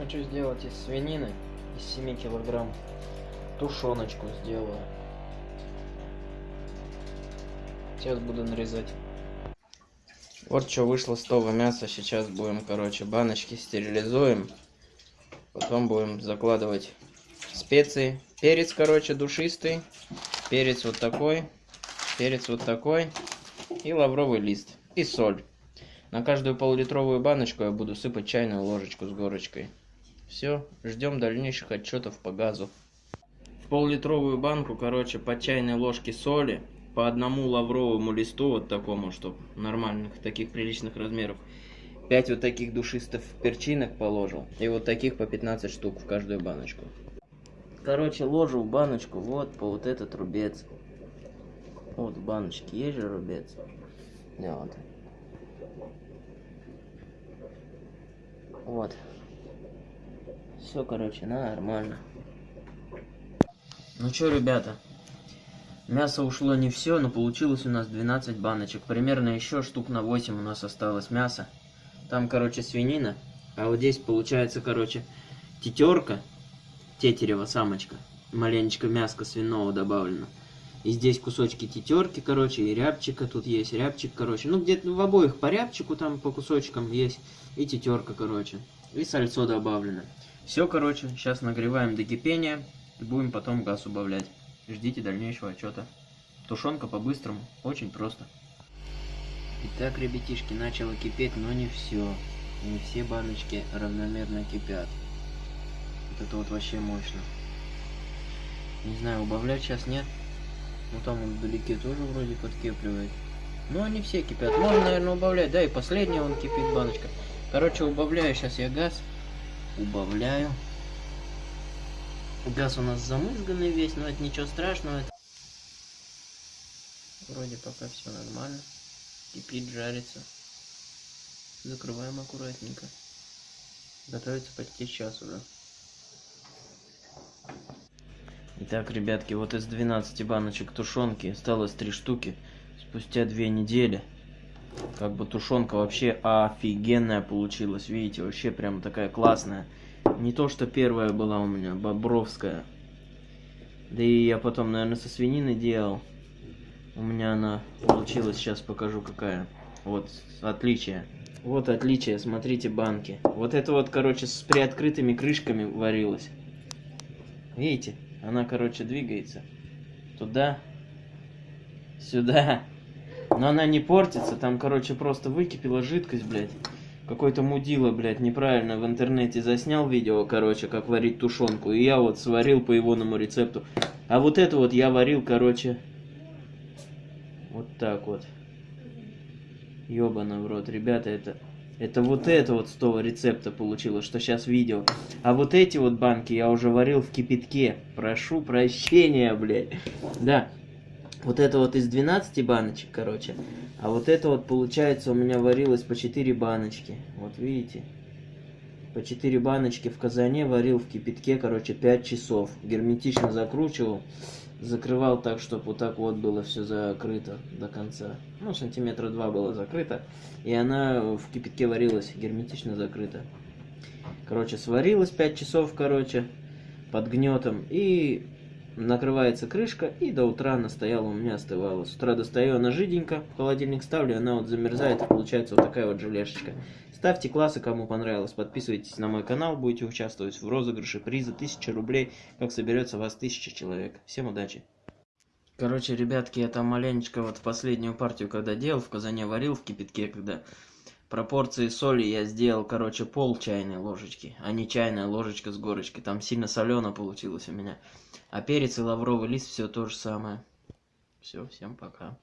Хочу сделать из свинины, из 7 килограмм, тушеночку сделаю. Сейчас буду нарезать. Вот что вышло с того мяса. Сейчас будем, короче, баночки стерилизуем. Потом будем закладывать специи. Перец, короче, душистый. Перец вот такой. Перец вот такой. И лавровый лист. И соль. На каждую полулитровую баночку я буду сыпать чайную ложечку с горочкой. Все, ждем дальнейших отчетов по газу. В пол-литровую банку, короче, по чайной ложке соли, по одному лавровому листу, вот такому, чтобы нормальных, таких приличных размеров. 5 вот таких душистых перчинок положил. И вот таких по 15 штук в каждую баночку. Короче, ложу в баночку вот по вот этот рубец. Вот в баночке есть же рубец. Вот. Вот. Все, короче, нормально. Ну что, ребята, мясо ушло не все, но получилось у нас 12 баночек. Примерно еще штук на 8 у нас осталось мяса. Там, короче, свинина. А вот здесь получается, короче, тетерка, тетерева самочка. Маленечко мяска свиного добавлено. И здесь кусочки тетерки, короче, и рябчика тут есть, рябчик, короче. Ну, где-то в обоих по рябчику там по кусочкам есть. И тетерка, короче. И сальцо добавлено. Все, короче, сейчас нагреваем до кипения. И будем потом газ убавлять. Ждите дальнейшего отчета. Тушенка по-быстрому, очень просто. Итак, ребятишки, начало кипеть, но не все. Не все баночки равномерно кипят. Вот это вот вообще мощно. Не знаю, убавлять сейчас нет. Ну там вдалеке тоже вроде подкепливает. Но они все кипят. Можно, наверное, убавлять. Да, и последняя он кипит баночка. Короче, убавляю сейчас я газ. Убавляю. Газ у нас замызганный весь, но это ничего страшного. Это... Вроде пока все нормально. Кипит, жарится. Закрываем аккуратненько. Готовится почти час уже. Итак, ребятки, вот из 12 баночек тушенки осталось 3 штуки. Спустя 2 недели. Как бы тушенка вообще офигенная получилась. Видите, вообще прям такая классная. Не то, что первая была у меня, бобровская. Да и я потом, наверное, со свинины делал. У меня она получилась, сейчас покажу какая. Вот, отличие. Вот отличие, смотрите банки. Вот это вот, короче, с приоткрытыми крышками варилось. Видите? Она, короче, двигается. Туда. Сюда. Но она не портится. Там, короче, просто выкипела жидкость, блядь. Какой-то мудила, блядь, неправильно в интернете заснял видео, короче, как варить тушенку. И я вот сварил по егоному рецепту. А вот это вот я варил, короче, вот так вот. Ёбана в рот. Ребята, это... Это вот это вот с того рецепта получилось, что сейчас видео. А вот эти вот банки я уже варил в кипятке. Прошу прощения, блядь. Да. Вот это вот из 12 баночек, короче. А вот это вот, получается, у меня варилось по 4 баночки. Вот видите? По 4 баночки в казане варил в кипятке, короче, 5 часов. Герметично закручивал закрывал так, чтобы вот так вот было все закрыто до конца. Ну, сантиметра два было закрыто. И она в кипятке варилась, герметично закрыта. Короче, сварилась 5 часов, короче, под гнетом. И накрывается крышка, и до утра она стояла, у меня остывала. С утра достаю, она жиденько, в холодильник ставлю, она вот замерзает, и получается вот такая вот желешечка. Ставьте классы, кому понравилось, подписывайтесь на мой канал, будете участвовать в розыгрыше приза 1000 рублей, как соберется вас 1000 человек. Всем удачи! Короче, ребятки, я там маленечко вот в последнюю партию, когда делал, в казане варил в кипятке, когда пропорции соли я сделал, короче, пол чайной ложечки, а не чайная ложечка с горочкой. Там сильно солено получилось у меня. А перец и лавровый лист все то же самое. Все, всем пока.